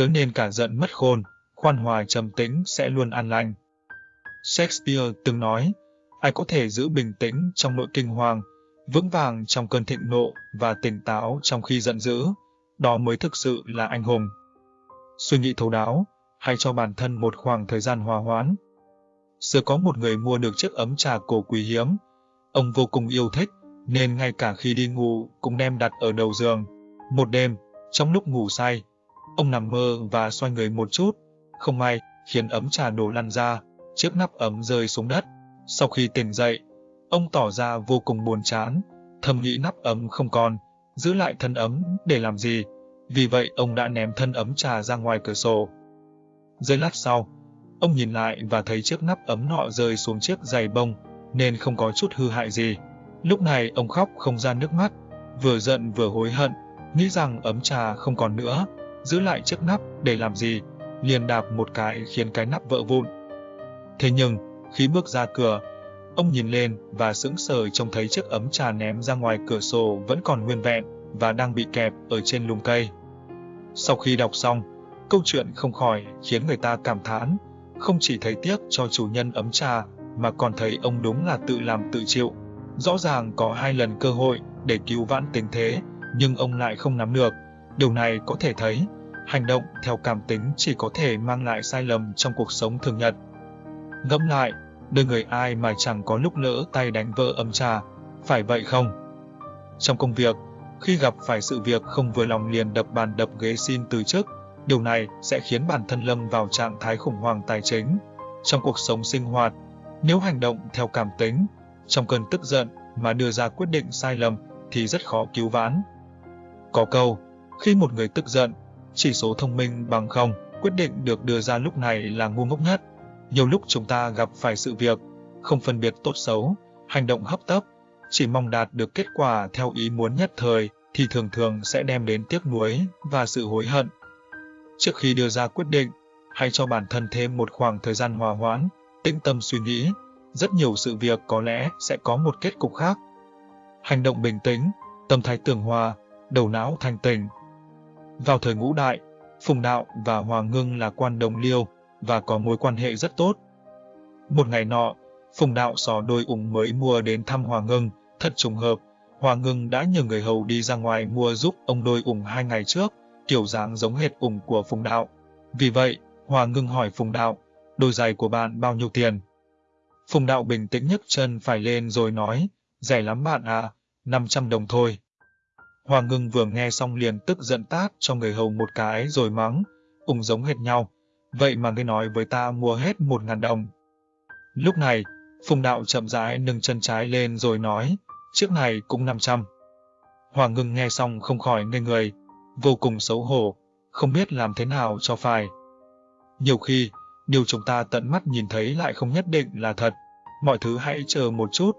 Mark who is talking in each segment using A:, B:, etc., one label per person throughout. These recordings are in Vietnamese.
A: chớ nên cả giận mất khôn, khoan hòa trầm tĩnh sẽ luôn an lành. Shakespeare từng nói, ai có thể giữ bình tĩnh trong nội kinh hoàng, vững vàng trong cơn thịnh nộ và tỉnh táo trong khi giận dữ, đó mới thực sự là anh hùng. Suy nghĩ thấu đáo, hay cho bản thân một khoảng thời gian hòa hoãn. Xưa có một người mua được chiếc ấm trà cổ quý hiếm. Ông vô cùng yêu thích, nên ngay cả khi đi ngủ cũng đem đặt ở đầu giường. Một đêm, trong lúc ngủ say, ông nằm mơ và xoay người một chút. Không may, khiến ấm trà đổ lăn ra, chiếc nắp ấm rơi xuống đất. Sau khi tỉnh dậy, ông tỏ ra vô cùng buồn chán, thầm nghĩ nắp ấm không còn, giữ lại thân ấm để làm gì. Vì vậy ông đã ném thân ấm trà ra ngoài cửa sổ. Giây lát sau, ông nhìn lại và thấy chiếc nắp ấm nọ rơi xuống chiếc giày bông, nên không có chút hư hại gì. Lúc này ông khóc không ra nước mắt, vừa giận vừa hối hận, nghĩ rằng ấm trà không còn nữa, giữ lại chiếc nắp để làm gì, liền đạp một cái khiến cái nắp vỡ vụn. Thế nhưng, khi bước ra cửa, ông nhìn lên và sững sờ trông thấy chiếc ấm trà ném ra ngoài cửa sổ vẫn còn nguyên vẹn và đang bị kẹp ở trên lùm cây. Sau khi đọc xong, câu chuyện không khỏi khiến người ta cảm thán, không chỉ thấy tiếc cho chủ nhân ấm trà mà còn thấy ông đúng là tự làm tự chịu. Rõ ràng có hai lần cơ hội để cứu vãn tình thế, nhưng ông lại không nắm được. Điều này có thể thấy, hành động theo cảm tính chỉ có thể mang lại sai lầm trong cuộc sống thường nhật. Ngẫm lại, đời người ai mà chẳng có lúc lỡ tay đánh vỡ ấm trà, phải vậy không? Trong công việc, khi gặp phải sự việc không vừa lòng liền đập bàn đập ghế xin từ chức, điều này sẽ khiến bản thân lâm vào trạng thái khủng hoảng tài chính. Trong cuộc sống sinh hoạt, nếu hành động theo cảm tính, trong cơn tức giận mà đưa ra quyết định sai lầm thì rất khó cứu vãn. Có câu, khi một người tức giận, chỉ số thông minh bằng không, quyết định được đưa ra lúc này là ngu ngốc nhất. Nhiều lúc chúng ta gặp phải sự việc, không phân biệt tốt xấu, hành động hấp tấp, chỉ mong đạt được kết quả theo ý muốn nhất thời thì thường thường sẽ đem đến tiếc nuối và sự hối hận. Trước khi đưa ra quyết định, hãy cho bản thân thêm một khoảng thời gian hòa hoãn, tĩnh tâm suy nghĩ, rất nhiều sự việc có lẽ sẽ có một kết cục khác. Hành động bình tĩnh, tâm thái tường hòa, đầu não thanh tỉnh. Vào thời ngũ đại, Phùng Đạo và Hoàng Ngưng là quan đồng liêu và có mối quan hệ rất tốt. Một ngày nọ, Phùng Đạo xò đôi ủng mới mua đến thăm Hoàng Ngưng, thật trùng hợp, Hoàng Ngưng đã nhờ người hầu đi ra ngoài mua giúp ông đôi ủng hai ngày trước, kiểu dáng giống hệt ủng của Phùng Đạo. Vì vậy, Hoàng Ngưng hỏi Phùng Đạo, đôi giày của bạn bao nhiêu tiền? Phùng Đạo bình tĩnh nhấc chân phải lên rồi nói, rẻ lắm bạn à, 500 đồng thôi. Hoàng Ngưng vừa nghe xong liền tức giận tát cho người hầu một cái rồi mắng, cùng giống hệt nhau, vậy mà ngươi nói với ta mua hết một ngàn đồng. Lúc này, Phùng Đạo chậm rãi nâng chân trái lên rồi nói, chiếc này cũng 500. Hoàng Ngưng nghe xong không khỏi ngây người, vô cùng xấu hổ, không biết làm thế nào cho phải. Nhiều khi, điều chúng ta tận mắt nhìn thấy lại không nhất định là thật. Mọi thứ hãy chờ một chút,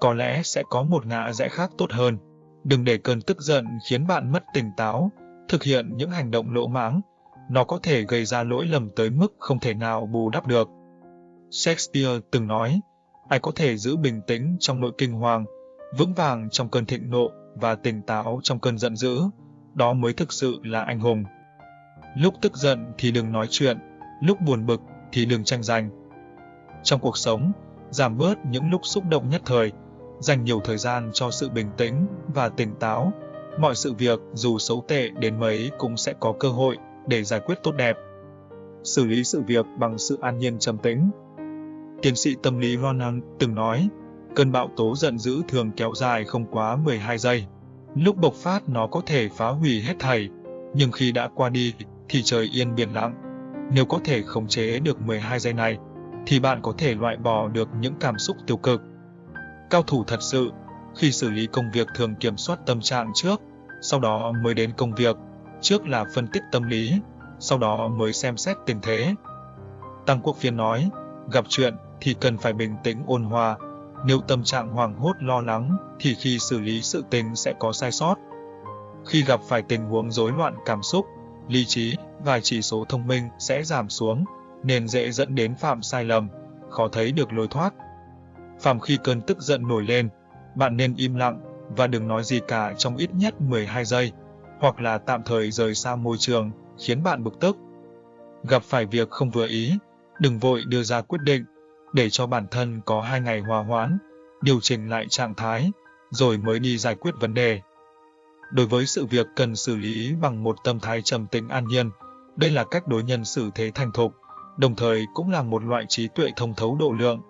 A: có lẽ sẽ có một ngã rẽ khác tốt hơn. Đừng để cơn tức giận khiến bạn mất tỉnh táo, thực hiện những hành động lỗ mãng. Nó có thể gây ra lỗi lầm tới mức không thể nào bù đắp được. Shakespeare từng nói, ai có thể giữ bình tĩnh trong nỗi kinh hoàng, vững vàng trong cơn thịnh nộ và tỉnh táo trong cơn giận dữ, đó mới thực sự là anh hùng. Lúc tức giận thì đừng nói chuyện, lúc buồn bực thì đừng tranh giành. Trong cuộc sống, giảm bớt những lúc xúc động nhất thời, dành nhiều thời gian cho sự bình tĩnh và tỉnh táo. Mọi sự việc dù xấu tệ đến mấy cũng sẽ có cơ hội để giải quyết tốt đẹp. Xử lý sự việc bằng sự an nhiên trầm tĩnh. Tiến sĩ tâm lý Ronald từng nói, cơn bão tố giận dữ thường kéo dài không quá 12 giây. Lúc bộc phát nó có thể phá hủy hết thảy, nhưng khi đã qua đi thì trời yên biển lặng. Nếu có thể khống chế được 12 giây này, thì bạn có thể loại bỏ được những cảm xúc tiêu cực. Cao thủ thật sự, khi xử lý công việc thường kiểm soát tâm trạng trước, sau đó mới đến công việc, trước là phân tích tâm lý, sau đó mới xem xét tình thế. Tăng Quốc Phiên nói, gặp chuyện thì cần phải bình tĩnh ôn hòa, nếu tâm trạng hoảng hốt lo lắng thì khi xử lý sự tình sẽ có sai sót. Khi gặp phải tình huống rối loạn cảm xúc, lý trí và chỉ số thông minh sẽ giảm xuống, nên dễ dẫn đến phạm sai lầm, khó thấy được lối thoát. Phàm khi cơn tức giận nổi lên, bạn nên im lặng và đừng nói gì cả trong ít nhất 12 giây, hoặc là tạm thời rời xa môi trường khiến bạn bực tức. Gặp phải việc không vừa ý, đừng vội đưa ra quyết định, để cho bản thân có hai ngày hòa hoãn, điều chỉnh lại trạng thái, rồi mới đi giải quyết vấn đề. Đối với sự việc cần xử lý bằng một tâm thái trầm tĩnh an nhiên, đây là cách đối nhân xử thế thành thục, đồng thời cũng là một loại trí tuệ thông thấu độ lượng.